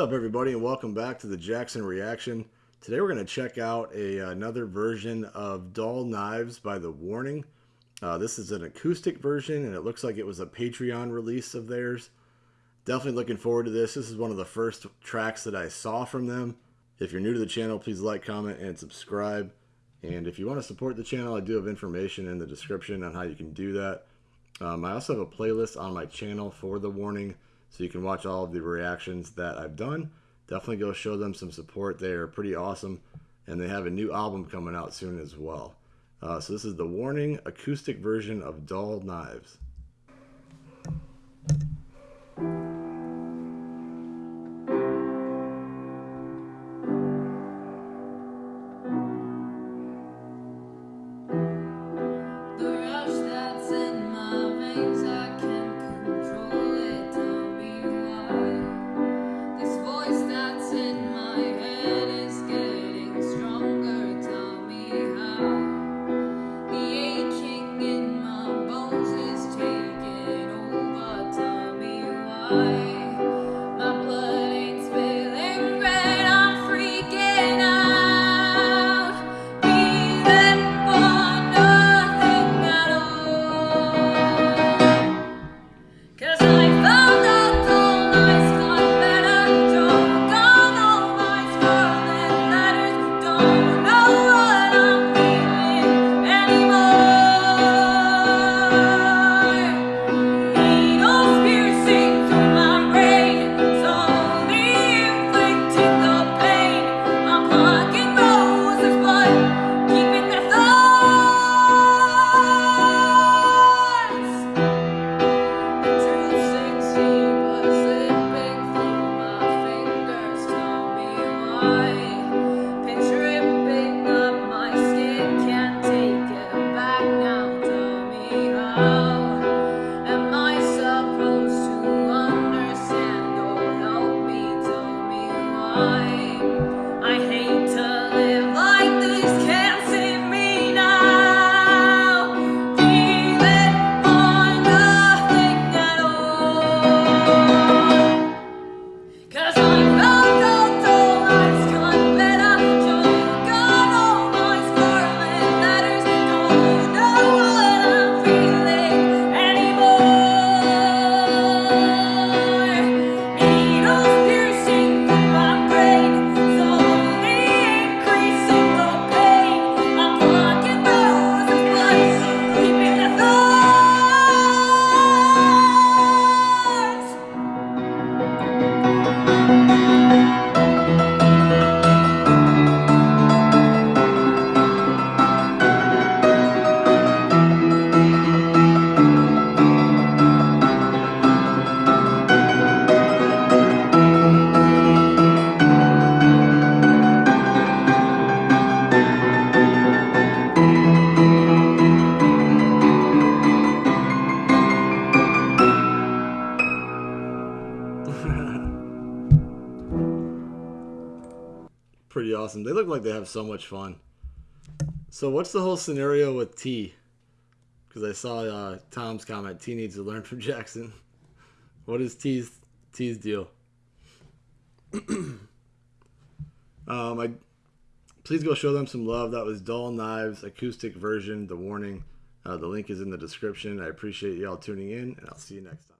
up everybody and welcome back to the Jackson Reaction. Today we're going to check out a, another version of Dull Knives by The Warning. Uh, this is an acoustic version and it looks like it was a Patreon release of theirs. Definitely looking forward to this. This is one of the first tracks that I saw from them. If you're new to the channel, please like, comment, and subscribe. And if you want to support the channel, I do have information in the description on how you can do that. Um, I also have a playlist on my channel for The Warning so you can watch all of the reactions that I've done. Definitely go show them some support. They are pretty awesome, and they have a new album coming out soon as well. Uh, so this is the Warning acoustic version of Dull Knives. my pretty awesome. They look like they have so much fun. So what's the whole scenario with T? Because I saw uh, Tom's comment. T needs to learn from Jackson. What is T's T's deal? um, I please go show them some love. That was Dull Knives acoustic version. The warning. Uh, the link is in the description. I appreciate y'all tuning in, and I'll see you next time.